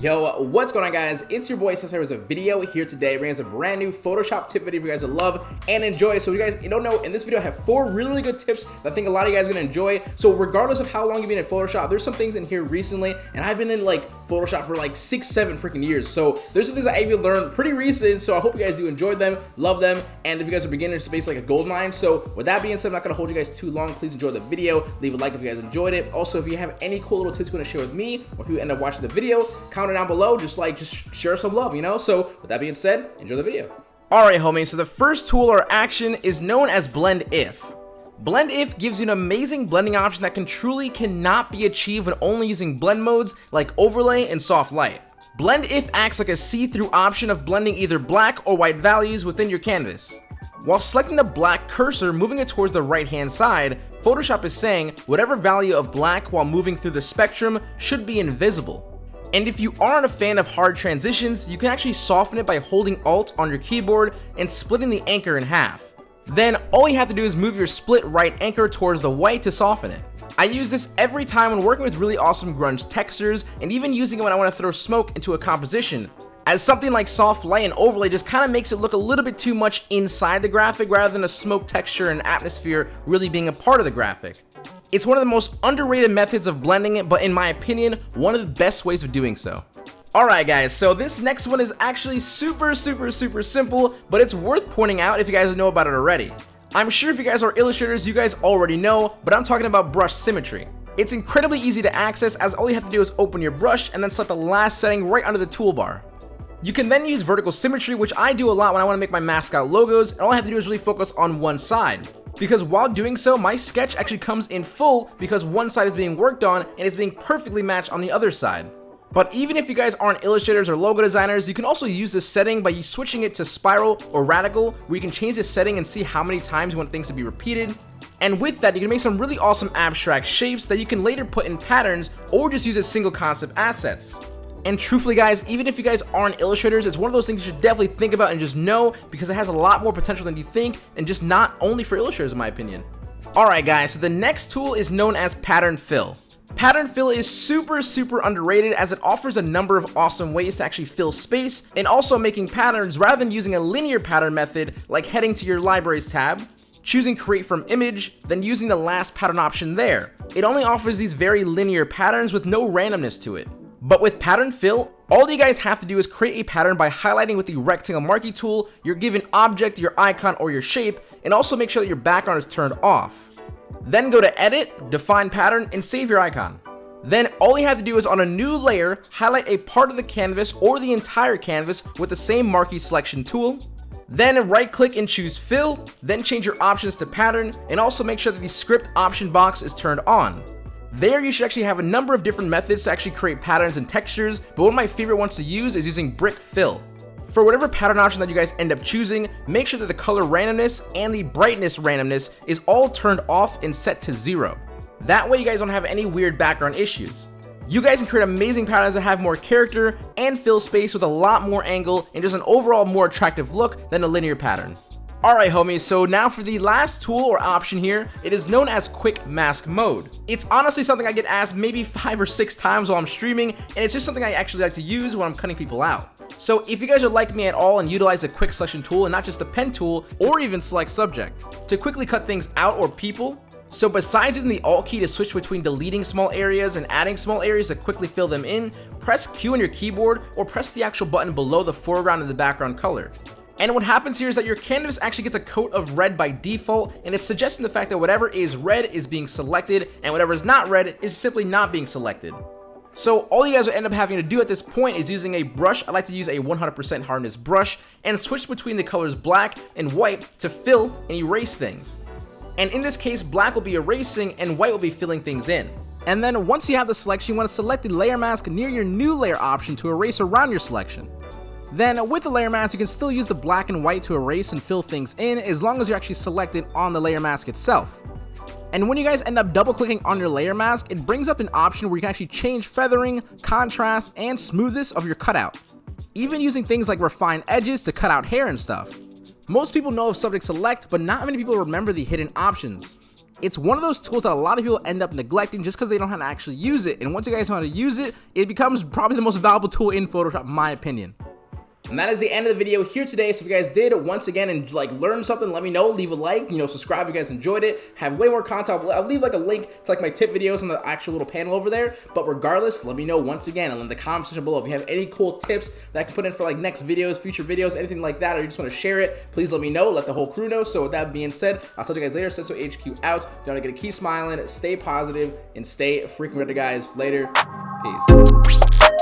Yo, what's going on guys? It's your boy Cesar with a video here today bringing us a brand new Photoshop tip video for you guys to love and enjoy. So you guys don't know, in this video I have four really, really good tips that I think a lot of you guys are to enjoy. So regardless of how long you've been in Photoshop, there's some things in here recently and I've been in like Photoshop for like six, seven freaking years. So there's some things that I've learned pretty recent. So I hope you guys do enjoy them, love them. And if you guys are beginners, space like a gold mine. So with that being said, I'm not to hold you guys too long. Please enjoy the video. Leave a like if you guys enjoyed it. Also, if you have any cool little tips you want to share with me or if you end up watching the video, comment down below. Just like just share some love, you know? So with that being said, enjoy the video. Alright homies, so the first tool or action is known as Blend If. Blend If gives you an amazing blending option that can truly cannot be achieved when only using blend modes like overlay and soft light. Blend If acts like a see-through option of blending either black or white values within your canvas. While selecting the black cursor, moving it towards the right hand side, Photoshop is saying whatever value of black while moving through the spectrum should be invisible. And if you aren't a fan of hard transitions, you can actually soften it by holding Alt on your keyboard and splitting the anchor in half. Then all you have to do is move your split right anchor towards the white to soften it. I use this every time when working with really awesome grunge textures and even using it when I want to throw smoke into a composition, as something like soft light and overlay just kind of makes it look a little bit too much inside the graphic rather than a smoke texture and atmosphere really being a part of the graphic. It's one of the most underrated methods of blending it, but in my opinion, one of the best ways of doing so. Alright guys, so this next one is actually super, super, super simple, but it's worth pointing out if you guys know about it already. I'm sure if you guys are illustrators, you guys already know, but I'm talking about brush symmetry. It's incredibly easy to access as all you have to do is open your brush and then select the last setting right under the toolbar. You can then use vertical symmetry, which I do a lot when I want to make my mascot logos, and all I have to do is really focus on one side because while doing so, my sketch actually comes in full because one side is being worked on and it's being perfectly matched on the other side. But even if you guys aren't illustrators or logo designers, you can also use this setting by switching it to spiral or radial, where you can change the setting and see how many times you want things to be repeated. And with that, you can make some really awesome abstract shapes that you can later put in patterns or just use as single concept assets. And truthfully guys, even if you guys aren't illustrators, it's one of those things you should definitely think about and just know because it has a lot more potential than you think and just not only for illustrators in my opinion. Alright guys, so the next tool is known as Pattern Fill. Pattern Fill is super super underrated as it offers a number of awesome ways to actually fill space and also making patterns rather than using a linear pattern method like heading to your libraries tab, choosing create from image, then using the last pattern option there. It only offers these very linear patterns with no randomness to it. But with pattern fill, all you guys have to do is create a pattern by highlighting with the rectangle marquee tool your given object, your icon, or your shape, and also make sure that your background is turned off. Then go to edit, define pattern, and save your icon. Then all you have to do is on a new layer, highlight a part of the canvas or the entire canvas with the same marquee selection tool. Then right click and choose fill, then change your options to pattern, and also make sure that the script option box is turned on. There you should actually have a number of different methods to actually create patterns and textures, but one of my favorite ones to use is using brick fill. For whatever pattern option that you guys end up choosing, make sure that the color randomness and the brightness randomness is all turned off and set to zero. That way you guys don't have any weird background issues. You guys can create amazing patterns that have more character and fill space with a lot more angle and just an overall more attractive look than a linear pattern. Alright homies, so now for the last tool or option here, it is known as Quick Mask Mode. It's honestly something I get asked maybe 5 or 6 times while I'm streaming, and it's just something I actually like to use when I'm cutting people out. So if you guys are like me at all and utilize a quick selection tool and not just a pen tool or even select subject to quickly cut things out or people, so besides using the alt key to switch between deleting small areas and adding small areas to quickly fill them in, press Q on your keyboard or press the actual button below the foreground and the background color. And what happens here is that your canvas actually gets a coat of red by default, and it's suggesting the fact that whatever is red is being selected, and whatever is not red is simply not being selected. So all you guys will end up having to do at this point is using a brush. I like to use a 100% hardness brush and switch between the colors black and white to fill and erase things. And in this case, black will be erasing and white will be filling things in. And then once you have the selection, you want to select the layer mask near your new layer option to erase around your selection. Then with the layer mask, you can still use the black and white to erase and fill things in as long as you're actually selected on the layer mask itself. And when you guys end up double clicking on your layer mask, it brings up an option where you can actually change feathering, contrast, and smoothness of your cutout. Even using things like refined edges to cut out hair and stuff. Most people know of subject select, but not many people remember the hidden options. It's one of those tools that a lot of people end up neglecting just because they don't know how to actually use it. And once you guys know how to use it, it becomes probably the most valuable tool in Photoshop, in my opinion. And that is the end of the video here today. So if you guys did once again and like learn something, let me know. Leave a like, you know, subscribe if you guys enjoyed it. Have way more content. I'll leave like a link to like my tip videos on the actual little panel over there. But regardless, let me know once again and in the comment section below if you have any cool tips that I can put in for like next videos, future videos, anything like that, or you just want to share it, please let me know. Let the whole crew know. So with that being said, I'll talk to you guys later. Senso HQ out. Don't forget to keep smiling, stay positive, and stay freaking ready, guys. Later. Peace.